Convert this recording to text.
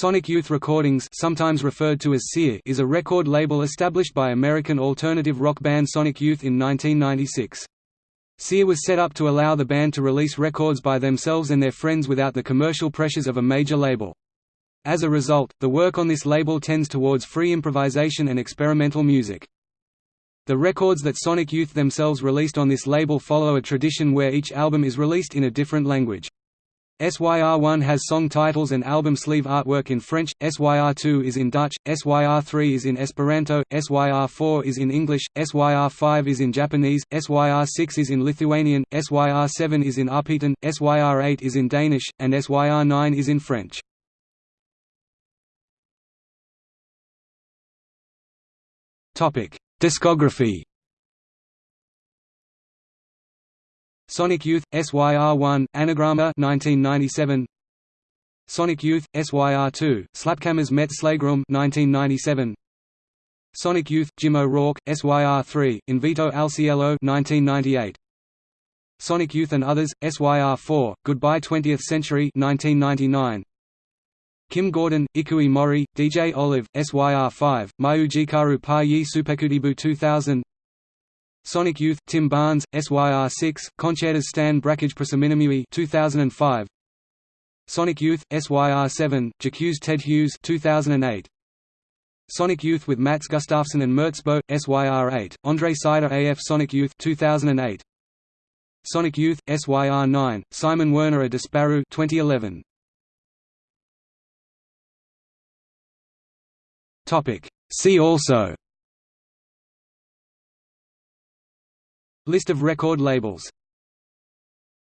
Sonic Youth Recordings sometimes referred to as SEER is a record label established by American alternative rock band Sonic Youth in 1996. SEER was set up to allow the band to release records by themselves and their friends without the commercial pressures of a major label. As a result, the work on this label tends towards free improvisation and experimental music. The records that Sonic Youth themselves released on this label follow a tradition where each album is released in a different language. SYR1 has song titles and album sleeve artwork in French, SYR2 is in Dutch, SYR3 is in Esperanto, SYR4 is in English, SYR5 is in Japanese, SYR6 is in Lithuanian, SYR7 is in Arpitan, SYR8 is in Danish, and SYR9 is in French. Discography Sonic Youth, SYR1, Anagrama 1997. Sonic Youth, SYR2, Slaapkamers met Slagroom 1997. Sonic Youth, Jim O'Rourke, SYR3, Invito al Cielo 1998. Sonic Youth and Others, SYR4, Goodbye 20th Century 1999. Kim Gordon, Ikue Mori, DJ Olive, SYR5, Mayu Jikaru Pa Yi Supekudibu 2000 Sonic Youth, Tim Barnes, SYR6, Koncertas Stan Brakhage Prisiminimui 2005. Sonic Youth, SYR7, J'accuse Ted Hughes 2008. Sonic Youth with Mats Gustafsson and Merzbow, SYR8, Andre Sider AF Sonic Youth 2008. Sonic Youth, SYR9, Simon Werner a Disparu 2011. See also List of record labels